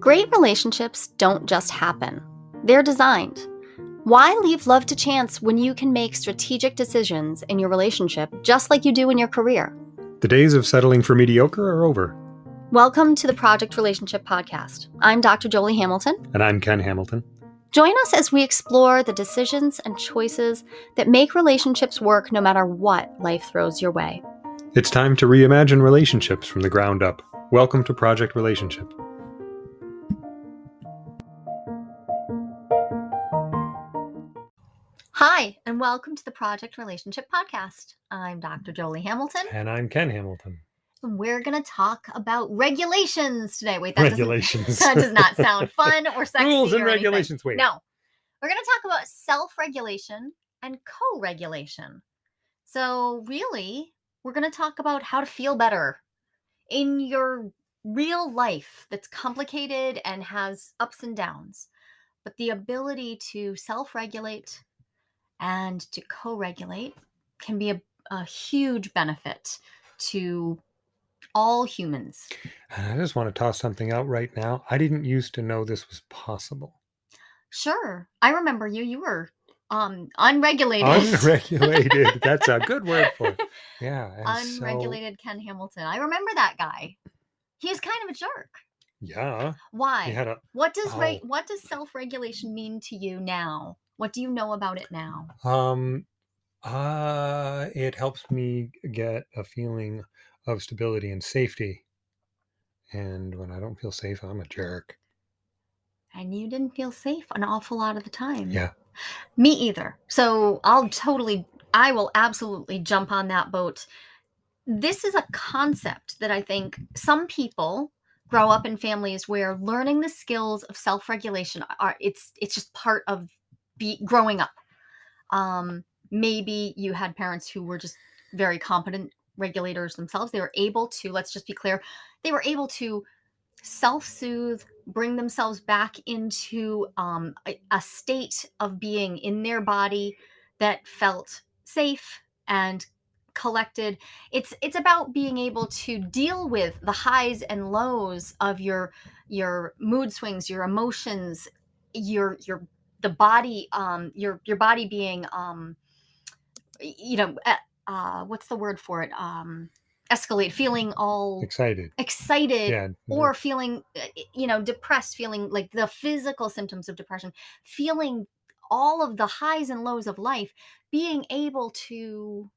Great relationships don't just happen, they're designed. Why leave love to chance when you can make strategic decisions in your relationship just like you do in your career? The days of settling for mediocre are over. Welcome to the Project Relationship Podcast. I'm Dr. Jolie Hamilton. And I'm Ken Hamilton. Join us as we explore the decisions and choices that make relationships work no matter what life throws your way. It's time to reimagine relationships from the ground up. Welcome to Project Relationship. Hi, and welcome to the Project Relationship Podcast. I'm Dr. Jolie Hamilton. And I'm Ken Hamilton. And we're going to talk about regulations today. Wait, that, regulations. That does not sound fun or sexy. Rules and regulations. Anything. Wait. No. We're going to talk about self regulation and co regulation. So, really, we're going to talk about how to feel better in your real life that's complicated and has ups and downs. But the ability to self regulate and to co regulate can be a, a, huge benefit to all humans. I just want to toss something out right now. I didn't used to know this was possible. Sure. I remember you. You were um unregulated. Unregulated. That's a good word for it. Yeah. Unregulated so... Ken Hamilton. I remember that guy. He was kind of a jerk. Yeah. Why? A... What does oh. Re- what does self-regulation mean to you now? What do you know about it now? Um, uh, it helps me get a feeling of stability and safety. And when I don't feel safe, I'm a jerk. And you didn't feel safe an awful lot of the time. Yeah. Me either. So I'll totally, I will absolutely jump on that boat. This is a concept that I think some people grow up in families where learning the skills of self-regulation are it's it's just part of be growing up. Um, maybe you had parents who were just very competent regulators themselves. They were able to, let's just be clear, they were able to self-soothe, bring themselves back into um, a, a state of being in their body that felt safe and collected it's it's about being able to deal with the highs and lows of your your mood swings your emotions your your the body um your your body being um you know uh what's the word for it? Um escalate feeling all excited. excited yeah, or feeling uh, you know depressed feeling like the physical symptoms of depression feeling all of the highs and lows of life being able to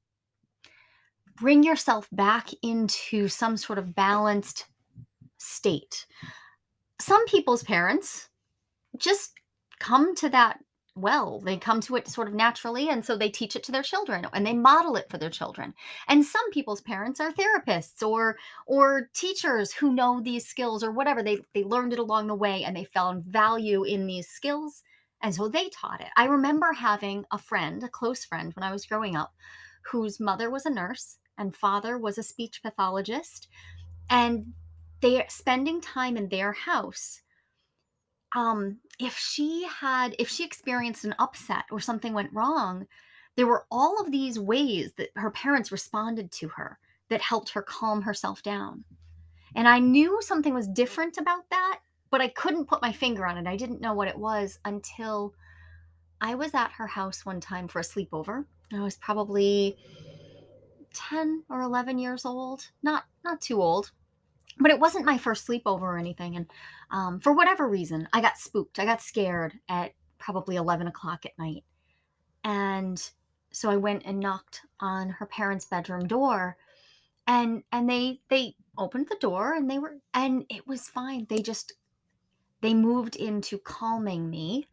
bring yourself back into some sort of balanced state. Some people's parents just come to that well they come to it sort of naturally and so they teach it to their children and they model it for their children. And some people's parents are therapists or or teachers who know these skills or whatever. They they learned it along the way and they found value in these skills and so they taught it. I remember having a friend a close friend when i was growing up whose mother was a nurse and father was a speech pathologist and they're spending time in their house um if she had if she experienced an upset or something went wrong there were all of these ways that her parents responded to her that helped her calm herself down. And i knew something was different about that but i couldn't put my finger on it. I didn't know what it was until i was at her house one time for a sleepover. I was probably 10 or 11 years old. Not not too old but it wasn't my first sleepover or anything. And um, for whatever reason, I got spooked. I got scared at probably 11 o'clock at night. And so I went and knocked on her parents' bedroom door and and they they opened the door and they were and it was fine. They just they moved into calming me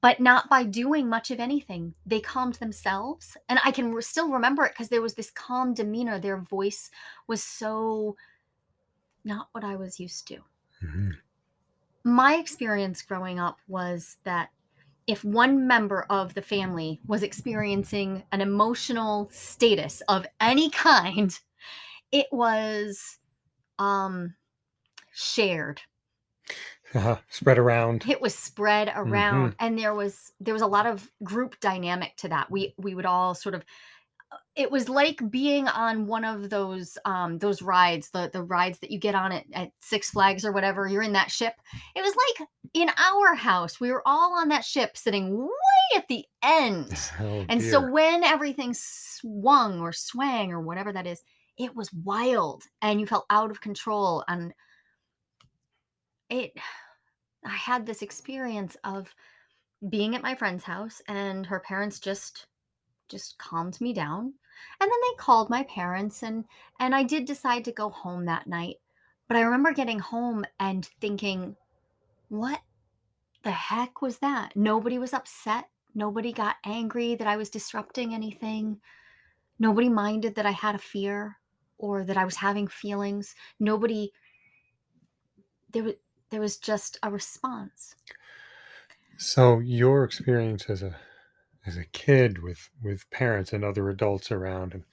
but not by doing much of anything. They calmed themselves. And I can re- still remember it because there was this calm demeanor. Their voice was so not what I was used to. Mm-hmm. My experience growing up was that if one member of the family was experiencing an emotional status of any kind, it was um, shared. Uh, spread around. It was spread around, mm-hmm. and there was there was a lot of group dynamic to that. We we would all sort of it was like being on one of those, um, those rides, the the rides that you get on at at Six Flags or whatever, you're in that ship. It was like in our house, we were all on that ship sitting way at the end, Oh and so when everything swung or swang or whatever that is, it was wild, and you felt out of control, and it I had this experience of being at my friend's house, and her parents just just calmed me down. And then they called my parents and and I did decide to go home that night. But I remember getting home and thinking, "What the heck was that?" Nobody was upset. Nobody got angry that I was disrupting anything. Nobody minded that I had a fear or that I was having feelings. Nobody there was there was just a response. So your experience as a as a kid with with parents and other adults around, and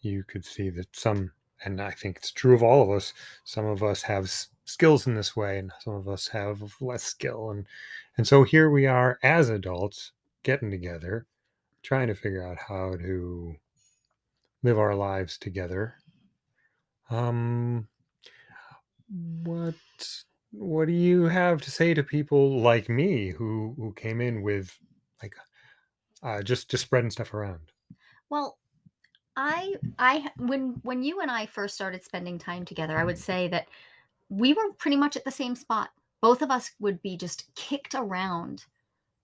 you could see that some, and I think it's true of all of us. Some of us have s- skills in this way, and some of us have less skill, and and so here we are as adults getting together, trying to figure out how to live our lives together. Um, what what do you have to say to people like me who who came in with like uh, just just spreading stuff around? Well, I I when when you and I first started spending time together, I would say that we were pretty much at the same spot. Both of us would be just kicked around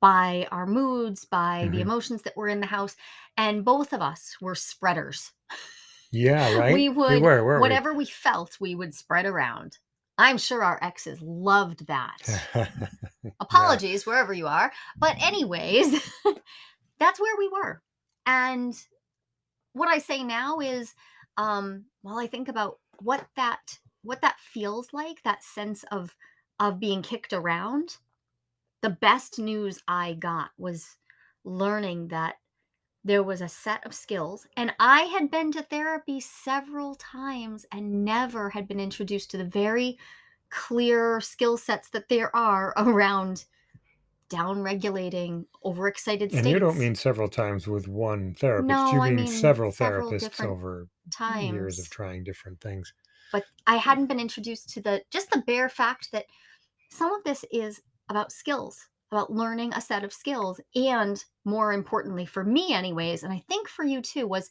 by our moods, by the Mhm. emotions that were in the house, and both of us were spreaders. Yeah, right? We We would were, weren't we? whatever we felt, we would spread around. I'm sure our exes loved that. Yeah. Apologies wherever you are, but anyways, that's where we were. And what I say now is, um, while I think about what that what that feels like, that sense of of being kicked around, the best news I got was learning that there was a set of skills, and I had been to therapy several times and never had been introduced to the very clear skill sets that there are around down regulating overexcited And you don't mean several times with one therapist. No, You I mean mean several several therapists over years of trying different things. But I hadn't been introduced to the just the bare fact that some of this is about skills, about learning a set of skills, and more importantly for me anyways, and I think for you too, was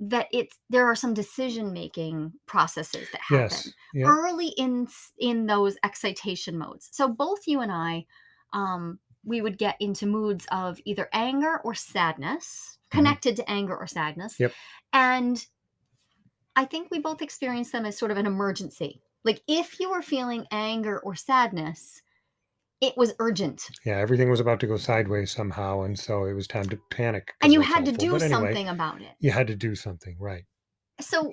that it's there are some decision-making processes that happen Yes. Yep. early in in those excitation modes. So both you and I, um, we would get into moods of either anger or sadness, Mhm. connected to anger or sadness, Yep. and I think we both experienced them as sort of an emergency. Like, if you were feeling anger or sadness, it was urgent, Yeah. Everything was about to go sideways somehow. And so it was time to panic and you had to do anyway, something about it. you had to do something. Right. So,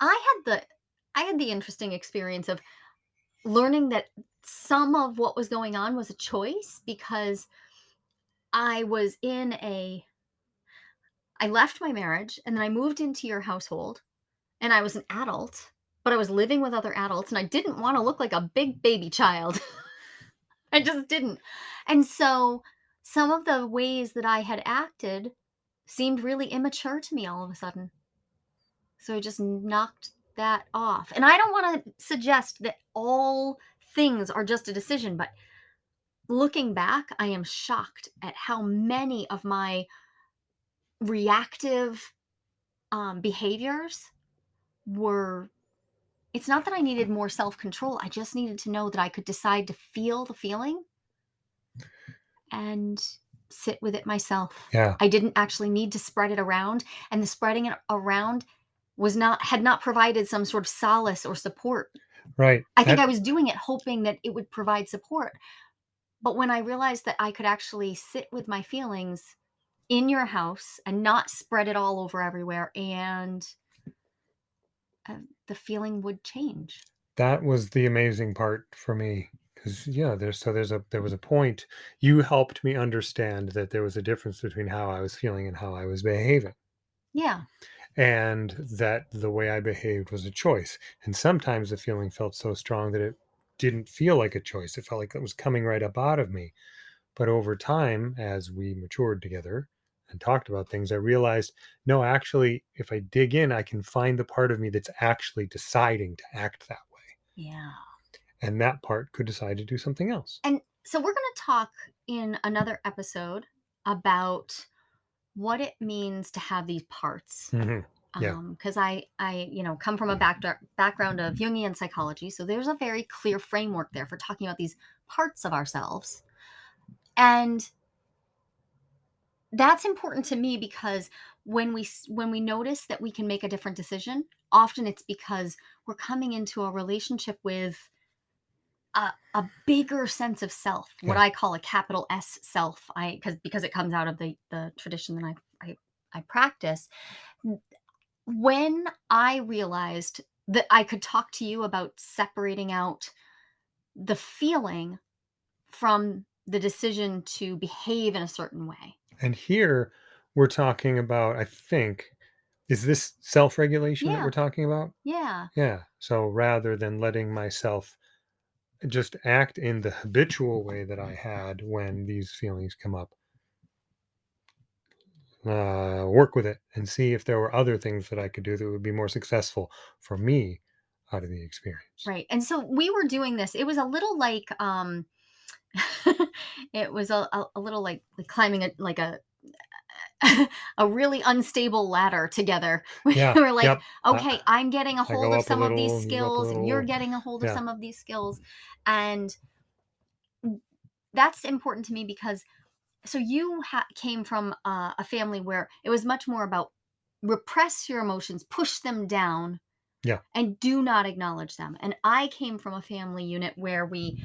I had the I had the interesting experience of learning that some of what was going on was a choice because I was in a I left my marriage and then I moved into your household and I was an adult, but I was living with other adults and I didn't want to look like a big baby child. I just didn't. And so some of the ways that I had acted seemed really immature to me all of a sudden. So I just knocked that off. And I don't want to suggest that all things are just a decision, but looking back, I am shocked at how many of my reactive um, behaviors were. It's not that I needed more self control. I just needed to know that I could decide to feel the feeling and sit with it myself. Yeah. I didn't actually need to spread it around, and the spreading it around was not had not provided some sort of solace or support. Right. I think That, I was doing it hoping that it would provide support. But when I realized that I could actually sit with my feelings in your house and not spread it all over everywhere and uh, the feeling would change. that was the amazing part for me. Because yeah, there's so there's a there was a point you helped me understand that there was a difference between how I was feeling and how I was behaving. Yeah. And that the way I behaved was a choice. And sometimes the feeling felt so strong that it didn't feel like a choice. It felt like it was coming right up out of me. But over time, as we matured together and talked about things, I realized, no, actually, if I dig in, I can find the part of me that's actually deciding to act that way. Yeah. And that part could decide to do something else. And so we're going to talk in another episode about what it means to have these parts. Mhm. Yeah. Um, because I, I, you know, come from a back, background of Jungian psychology, so there's a very clear framework there for talking about these parts of ourselves, and that's important to me because when we when we notice that we can make a different decision, often it's because we're coming into a relationship with a, a bigger sense of self, what Yeah. I call a capital S self. I because because it comes out of the the tradition that I I, I practice. When I realized that I could talk to you about separating out the feeling from the decision to behave in a certain way. And here we're talking about, I think, is this self regulation that we're talking about? yeah, Yeah. So rather than letting myself just act in the habitual way that I had when these feelings come up, uh, work with it and see if there were other things that I could do that would be more successful for me out of the experience. right. And so we were doing this. It was a little like um it was a, a, a little like, like climbing a like a a really unstable ladder together. We Yeah. were like, Yep. Uh, okay, I'm getting a hold of some of these little, up a skills, and you're getting a hold of some of these skills. And that's important to me because so you ha- came from uh, a family where it was much more about repress your emotions, push them down, Yeah. and do not acknowledge them. And I came from a family unit where we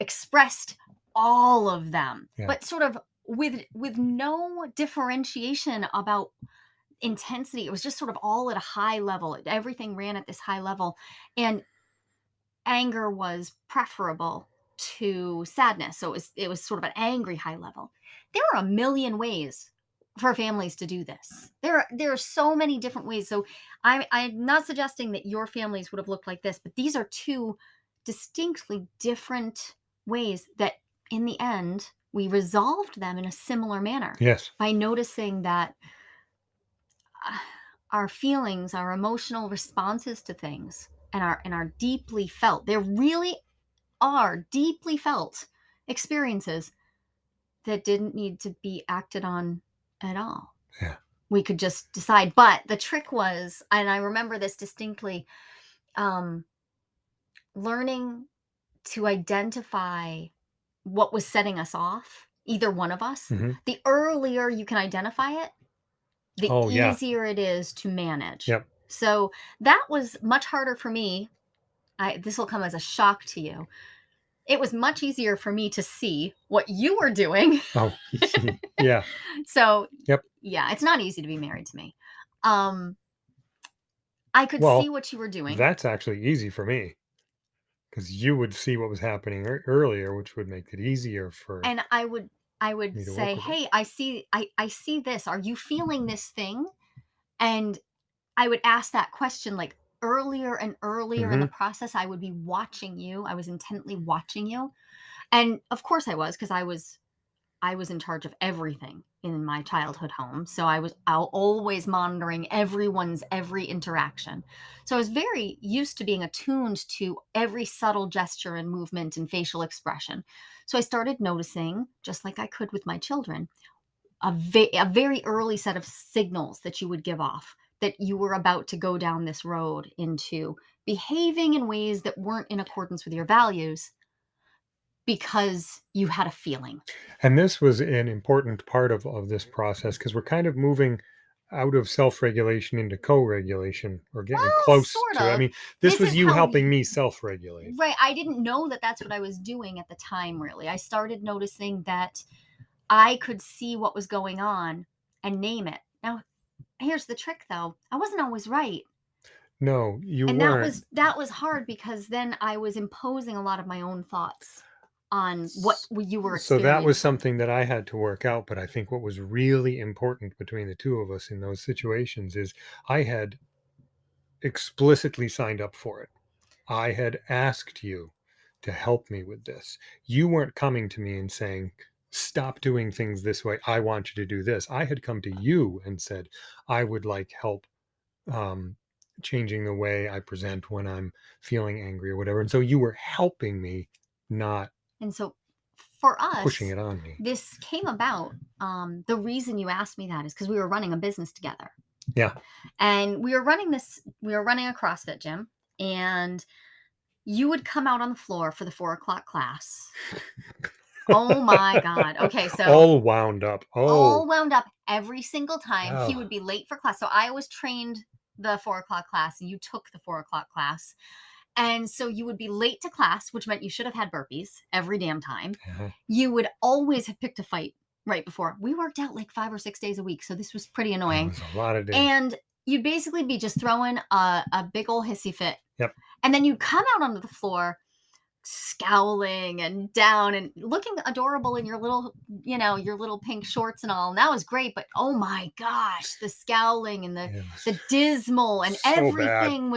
expressed all of them, Yeah. but sort of with with no differentiation about intensity. It was just sort of all at a high level. Everything ran at this high level, and anger was preferable to sadness. So it was it was sort of an angry high level. There are a million ways for families to do this. There are there are so many different ways. So I I'm not suggesting that your families would have looked like this, but these are two distinctly different ways that in the end we resolved them in a similar manner Yes. by noticing that uh, our feelings, our emotional responses to things and our and our deeply felt, there really are deeply felt experiences that didn't need to be acted on at all. Yeah. We could just decide. But the trick was, and I remember this distinctly, um, learning to identify what was setting us off, either one of us. Mhm. The earlier you can identify it, the Oh, yeah. easier it is to manage. Yep. So that was much harder for me. I this will come as a shock to you. It was much easier for me to see what you were doing. Oh, yeah. So Yep. yeah, it's not easy to be married to me. Um I could Well, see what you were doing. That's actually easy for me because you would see what was happening ear- earlier, which would make it easier for and I would I would Me to work say, with it. "Hey, I see I I see this. Are you feeling mm-hmm. this thing?" And I would ask that question like earlier and earlier in the mm-hmm. process. I would be watching you. I was intently watching you. And of course I was because I was I was in charge of everything in my childhood home. So I was always monitoring everyone's every interaction. So I was very used to being attuned to every subtle gesture and movement and facial expression. So I started noticing, just like I could with my children, a, ve- a very early set of signals that you would give off that you were about to go down this road into behaving in ways that weren't in accordance with your values because you had a feeling. And this was an important part of, of this process mm-hmm. because we're kind of moving out of self-regulation into co-regulation or getting Well, close sort to. I mean, this, This was you helping you- me self-regulate. Right. I didn't know that that's what I was doing at the time, really. I started noticing that I could see what was going on and name it. Now, here's the trick though I wasn't always right. No, you and weren't. that was that was hard because then I was imposing a lot of my own thoughts on what you were so that was something that I had to work out. But I think what was really important between the two of us in those situations is I had explicitly signed up for it. I had asked you to help me with this. You weren't coming to me and saying, stop doing things this way. I want you to do this. I had come to you and said, I would like help um, changing the way I present when I'm feeling angry or whatever. And so you were helping me, not And so for us, pushing it on me. this came about. Um, the reason you asked me that is because we were running a business together. Yeah. And we were running this, we were running a CrossFit gym, and you would come out on the floor for the four o'clock class. Oh my God. Okay. So all wound up. all Oh, wound up every single time. He Oh. would be late for class. So I always trained the four o'clock class, and you took the four o'clock class. And so you would be late to class, which meant you should have had burpees every damn time. uh-huh. You would always have picked a fight right before. We worked out like five or six days a week. So this was pretty annoying. was a lot of days. And you'd basically be just throwing a, a big old hissy fit. Yep. And then you'd come out onto the floor scowling and down and looking adorable in your little, you know, your little pink shorts and all. And that was great. But oh my gosh, the scowling and the, the dismal and So bad. everything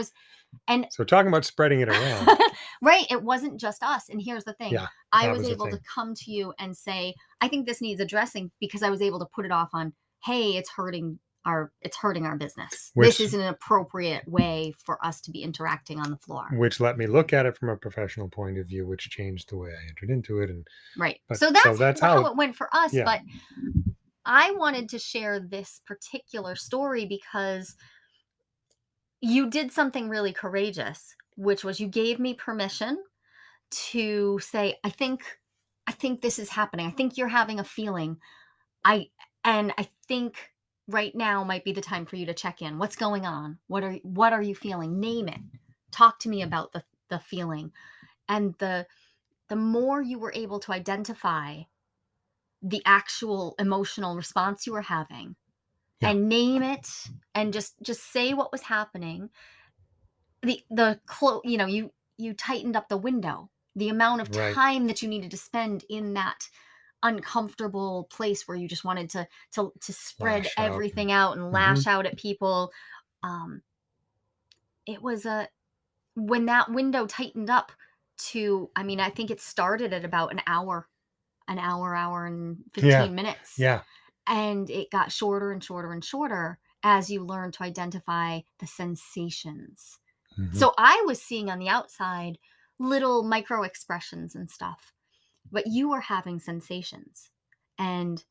was so talking about spreading it around. right. It wasn't just us. And here's the thing Yeah, I was, was able to come to you and say, I think this needs addressing because I was able to put it off on, hey, it's hurting our it's hurting our business. Which- this isn't an appropriate way for us to be interacting on the floor. which let me look at it from a professional point of view, which changed the way I entered into it. And Right. But- so so that's, that's how, how- it went for us. yeah. But I wanted to share this particular story because you did something really courageous, which was you gave me permission to say, I think I think this is happening. I think you're having a feeling. I and I think right now might be the time for you to check in. What's going on? What are what are you feeling? Name it. Talk to me about the the feeling. And the the more you were able to identify the actual emotional response you were having Yeah. and name it and just just say what was happening the the clo- you know you you tightened up the window the amount of Right. time that you needed to spend in that uncomfortable place where you just wanted to to to spread Lash out everything out and lash out at people um it was a when that window tightened up to i mean i think it started at about an hour an hour hour and 15 Yeah. minutes yeah, and it got shorter and shorter and shorter as you learn to identify the sensations mhm. so I was seeing on the outside little micro expressions and stuff, but you were having sensations. And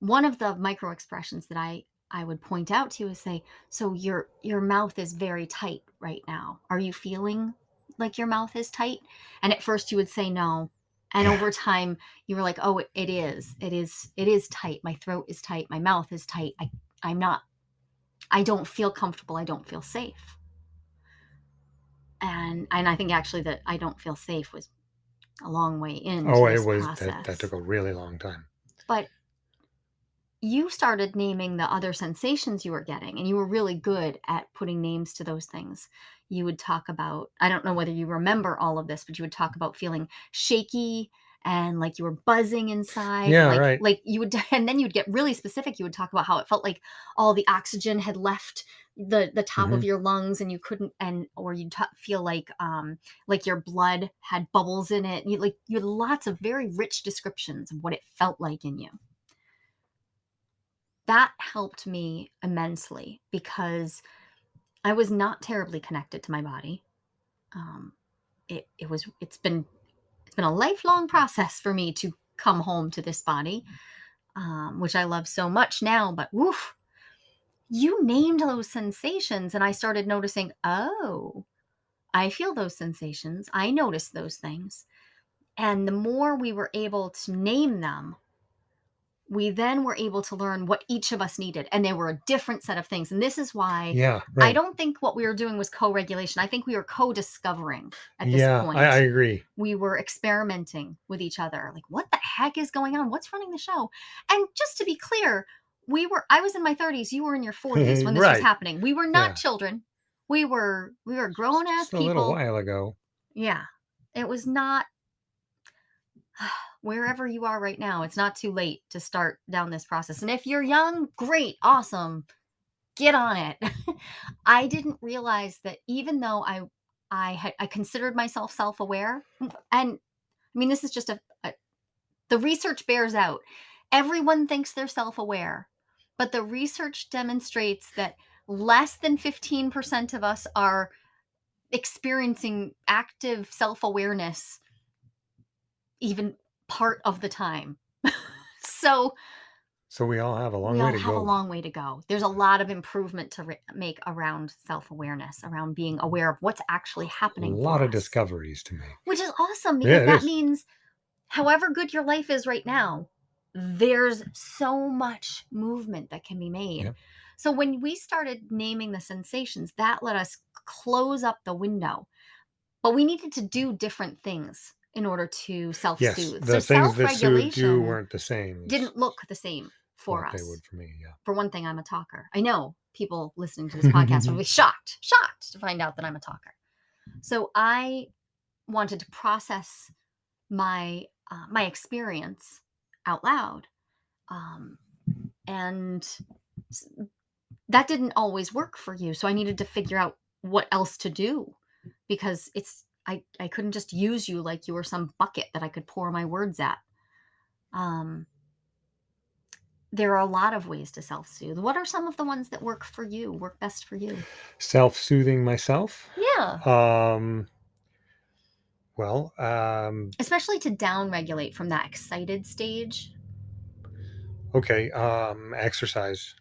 one of the micro expressions that I I would point out to you is say, so your your mouth is very tight right now. Are you feeling like your mouth is tight? And at first you would say no. And Yeah. over time you were like, oh, it, it is. It is it is tight. My throat is tight. My mouth is tight. I I'm not I don't feel comfortable. I don't feel safe and and I think actually that I don't feel safe was a long way in. oh, it was that, that took a really long time. But you started naming the other sensations you were getting, and you were really good at putting names to those things. You would talk about I don't know whether you remember all of this, but you would talk about feeling shaky and like you were buzzing inside. Yeah, like, right. Like you would, and then you'd get really specific. You would talk about how it felt like all the oxygen had left the the top of Mhm. your lungs, and you couldn't, and or you'd t- feel like um like your blood had bubbles in it. You like you had lots of very rich descriptions of what it felt like in you. That helped me immensely because I was not terribly connected to my body. Um, it it was it's been it's been a lifelong process for me to come home to this body, um, which I love so much now. But woof, you named those sensations, and I started noticing. Oh, I feel those sensations. I notice those things, and the more we were able to name them, we then were able to learn what each of us needed, and they were a different set of things. And this is why Yeah, I don't think what we were doing was co-regulation. I think we were co-discovering at this yeah, point. I, I agree. we were experimenting with each other. Like, what the heck is going on? What's running the show? And just to be clear, we were I was in my 30s, you were in your 40s when this was happening. We were not Yeah. children. We were we were grown ass people a little while ago. Yeah. It was not wherever you are right now, it's not too late to start down this process. And if you're young, great, awesome. Get on it. I didn't realize that even though I I had I considered myself self-aware and I mean this is just a, a The research bears out. Everyone thinks they're self-aware, but the research demonstrates that less than 15% of us are experiencing active self-awareness even part of the time. so So we all have a long we way all to have a go. long way to go. There's a lot of improvement to make around self-awareness, around being aware of what's actually happening. A lot of us. discoveries to make. Which is awesome because it that is. means however good your life is right now, there's so much movement that can be made. Yep. So when we started naming the sensations, that let us close up the window. But we needed to do different things in order to self-soothe. the So things that soothed you weren't the same didn't look the same for us. they would for me. Yeah. For one thing, I'm a talker. I know people listening to this podcast will be shocked, shocked to find out that I'm a talker. So I wanted to process my uh, my experience out loud, um, and that didn't always work for you. So I needed to figure out what else to do because it's I I couldn't just use you like you were some bucket that I could pour my words at. Um, there are a lot of ways to self-soothe. What are some of the ones that work for you? Work best for you? Self-soothing myself. Yeah. Um. Well, um, Especially to down regulate from that excited stage. okay. Um, exercise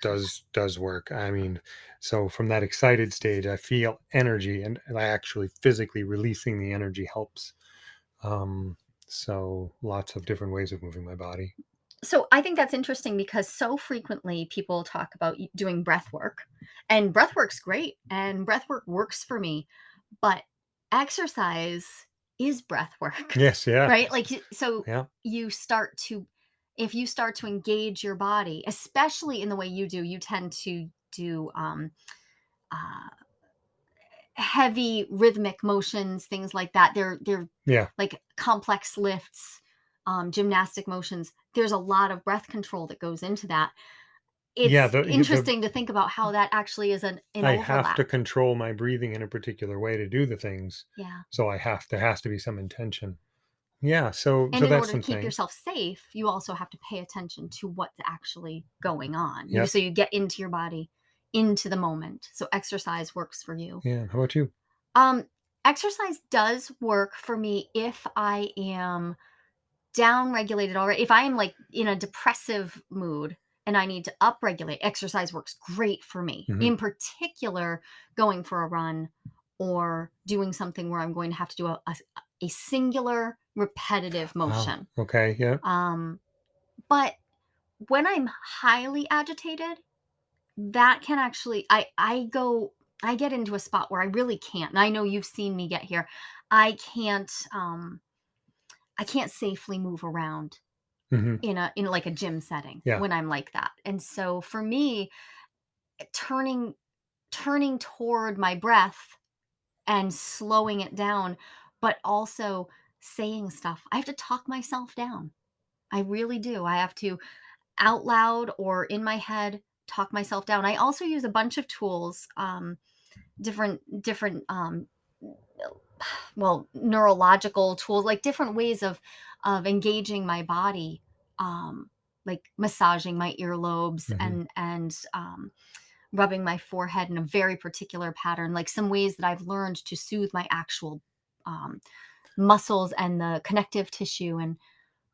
does does work. I mean, so from that excited stage, I feel energy, and, and I actually physically releasing the energy helps. Um, so lots of different ways of moving my body. So I think that's interesting because so frequently people talk about doing breath work, and breath work's great, and breath work works for me, but exercise is breath work. Yes, yeah, right like so yeah, you start to if you start to engage your body especially in the way you do you tend to do um uh heavy rhythmic motions things like that they're they're yeah. like complex lifts um gymnastic motions there's a lot of breath control that goes into that it's Yeah, the- the- interesting to think about how that actually is an, an I overlap have to control my breathing in a particular way to do the things. yeah So I have there has to be some intention. Yeah, so and so in that's order to keep something. yourself safe you also have to pay attention to what's actually going on You- Yep. so you get into your body into the moment so exercise works for you Yeah, how about you? um exercise does work for me if i am down regulated already if i am like in a depressive mood and i need to upregulate exercise works great for me Mhm. in particular going for a run or doing something where i'm going to have to do a, a, a singular repetitive Wow, motion Okay, yeah. um, but when I'm highly agitated, that can actually I I go I get into a spot where I really can't. And I know you've seen me get here. I can't um I can't safely move around hmm in a in like a gym setting Yeah. when I'm like that. And so for me, turning turning toward my breath and slowing it down, but also saying stuff. I have to talk myself down. I really do. I have to out loud or in my head talk myself down. I also use a bunch of tools, um, different different um, well neurological tools, like different ways of of engaging my body, um, like massaging my earlobes Mhm. and and um, rubbing my forehead in a very particular pattern. Like some ways that I've learned to soothe my actual um, muscles and the connective tissue and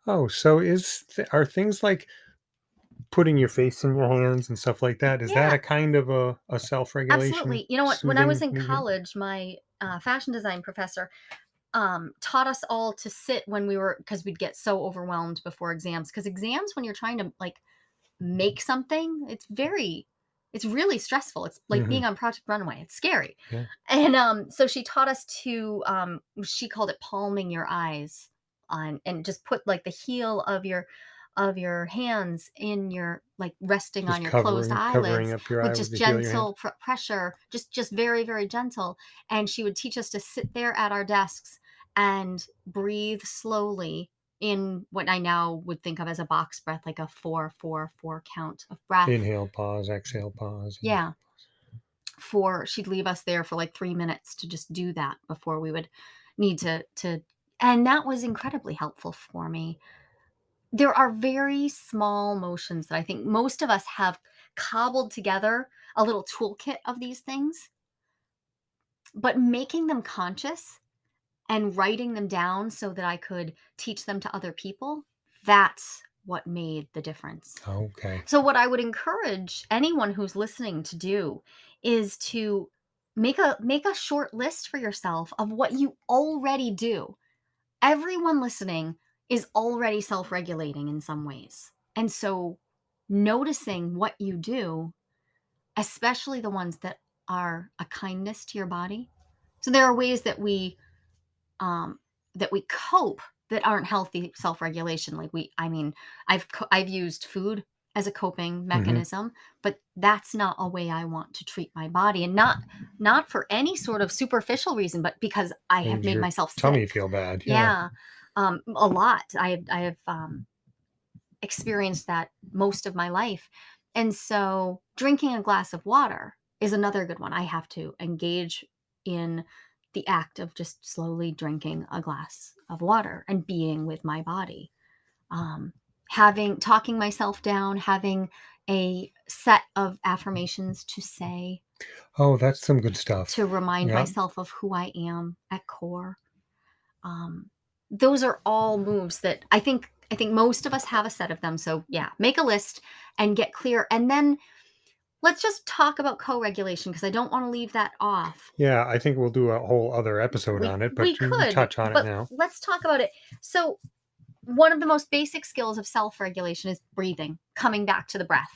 Oh, so is th- are things like putting your face in your hands and stuff like that? Is that a kind of a, a self-regulation? Absolutely. You know what? When I was in movement? college, my uh, fashion design professor um, taught us all to sit when we were because we'd get so overwhelmed before exams. Because exams, when you're trying to like make something, it's very, it's really stressful. It's like Mhm. being on Project Runway. It's scary. Yeah. And um, so she taught us to, um, she called it palming your eyes on, and just put like the heel of your of your hands in your like resting Just on your covering closed eyelids up your with with just the heel of your hand. gentle pr- pressure just just very very gentle and she would teach us to sit there at our desks and breathe slowly in what i now would think of as a box breath like a four four four count of breath Inhale, pause, exhale, pause. yeah for she'd leave us there for like three minutes to just do that before we would need to to And that was incredibly helpful for me. There are very small motions that I think most of us have cobbled together a little toolkit of these things, but making them conscious and writing them down so that I could teach them to other people, that's what made the difference. Okay. So what I would encourage anyone who's listening to do is to make a make a short list for yourself of what you already do. Everyone listening is already self-regulating in some ways. And so noticing what you do, especially the ones that are a kindness to your body. So there are ways that we um, that we cope that aren't healthy self-regulation. Like we, I mean, I've co- I've used food as a coping hmm mechanism, but that's not a way I want to treat my body, and not not for any sort of superficial reason, but because I have Made myself sick. tummy feel bad. Yeah. Yeah, um, a lot. I have I have um, experienced that most of my life, and so drinking a glass of water is another good one. I have to engage in the act of just slowly drinking a glass of water and being with my body. Um, having talking myself down, having a set of affirmations to say Oh, that's some good stuff. to remind Yeah. myself of who I am at core. Um, those are all moves that I think I think most of us have a set of them. So yeah, make a list and get clear, and then let's just talk about co-regulation because I don't want to leave that off. Yeah. I think we'll do a whole other episode We on it, but you could, touch on it now. let's talk about it. So one of the most basic skills of self-regulation is breathing, coming back to the breath.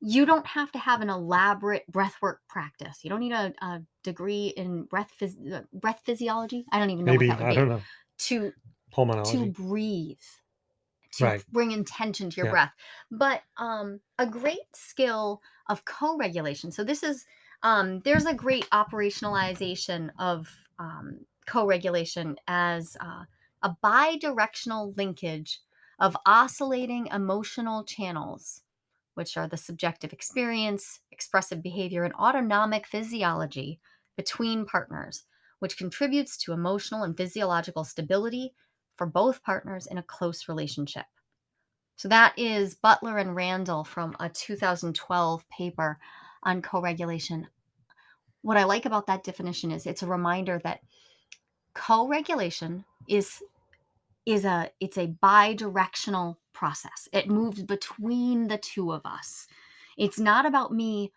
You don't have to have an elaborate breathwork practice. You don't need a, a degree in breath phys- uh, breath physiology. I don't even know what Maybe, that would I be don't know, to to breathe, to Right. bring intention to your Yeah. breath. But um, a great skill of co-regulation. So this is um, there's a great operationalization of um, co-regulation as uh, a bi-directional linkage of oscillating emotional channels, which are the subjective experience, expressive behavior, and autonomic physiology between partners, which contributes to emotional and physiological stability for both partners in a close relationship. So that is Butler and Randall from a 2012 paper on co regulation. What I like about that definition is it's a reminder that co regulation is is a it's a bi-directional process. It moves between the two of us. It's not about me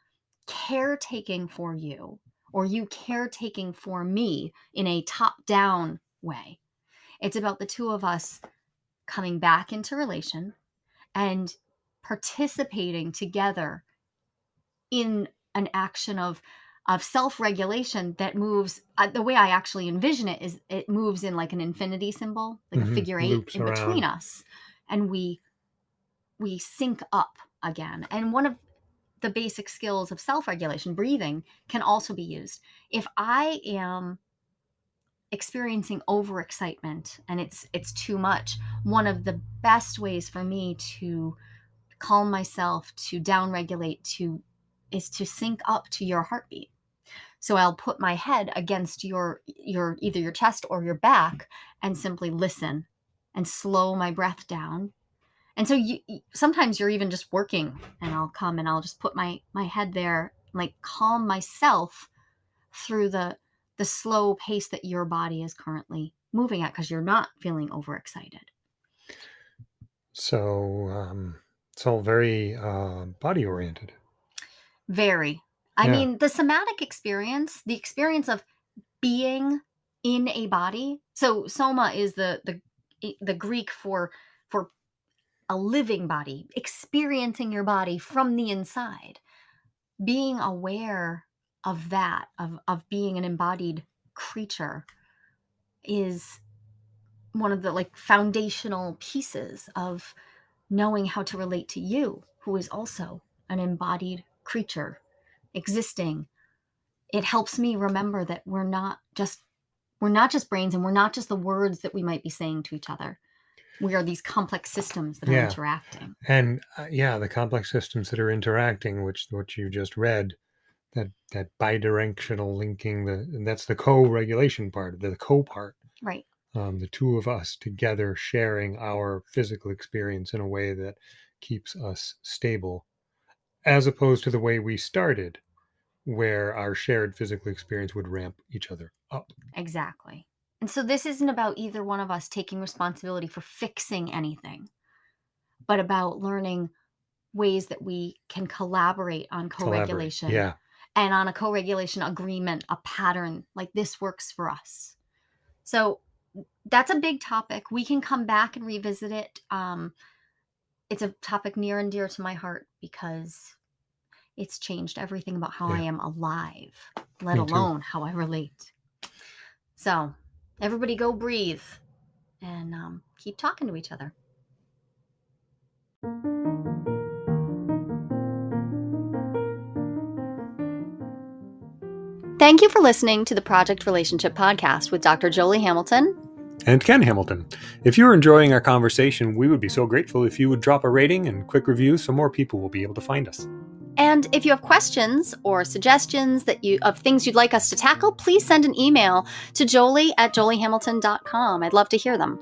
caretaking for you or you caretaking for me in a top-down way. It's about the two of us coming back into relation and participating together in an action of of self-regulation that moves uh, the way I actually envision it is it moves in like an infinity symbol, like a hmm figure eight Loops in between around. us, and we we sync up again. And one of the basic skills of self-regulation, breathing, can also be used. If I am experiencing overexcitement and it's it's too much, one of the best ways for me to calm myself, to downregulate, to is to sync up to your heartbeat. So I'll put my head against your your either your chest or your back and simply listen and slow my breath down. And so you sometimes you're even just working and I'll come and I'll just put my my head there like calm myself through the the slow pace that your body is currently moving at because you're not feeling overexcited. So, um, it's all very uh, body oriented. Very. I Yeah. mean, the somatic experience, the experience of being in a body. So soma is the the the Greek for for a living body, experiencing your body from the inside. Being aware of that, of of being an embodied creature is one of the like foundational pieces of knowing how to relate to you, who is also an embodied creature existing. It helps me remember that we're not just we're not just brains and we're not just the words that we might be saying to each other. We are these complex systems that are interacting. And uh, yeah, the complex systems that are interacting, which what you just read, that that bidirectional linking, the and that's the co-regulation part, the co part. Right. um, the two of us together sharing our physical experience in a way that keeps us stable, as opposed to the way we started, where our shared physical experience would ramp each other up. Exactly. And so this isn't about either one of us taking responsibility for fixing anything, but about learning ways that we can collaborate on co-regulation Yeah. And on a co-regulation agreement, a pattern like this works for us. So that's a big topic. We can come back and revisit it. Um, it's a topic near and dear to my heart because it's changed everything about how I am alive, let Me too. alone how I relate. So, everybody go breathe and um, keep talking to each other. Thank you for listening to the Project Relationship Podcast with Dr. Jolie Hamilton. And Ken Hamilton. If you're enjoying our conversation, we would be so grateful if you would drop a rating and quick review so more people will be able to find us. And if you have questions or suggestions that you of things you'd like us to tackle, please send an email to jolie at joliehamilton.com. I'd love to hear them.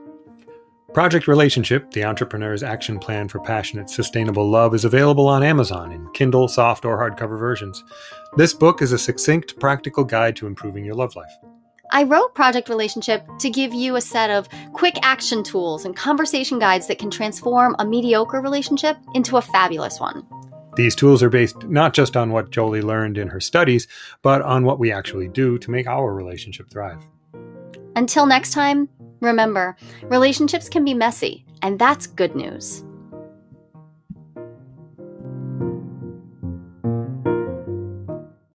Project Relationship, the entrepreneur's action plan for passionate, sustainable love, is available on Amazon in Kindle, soft, or hardcover versions. This book is a succinct, practical guide to improving your love life. I wrote Project Relationship to give you a set of quick action tools and conversation guides that can transform a mediocre relationship into a fabulous one. These tools are based not just on what Jolie learned in her studies, but on what we actually do to make our relationship thrive. Until next time, remember relationships can be messy, and that's good news.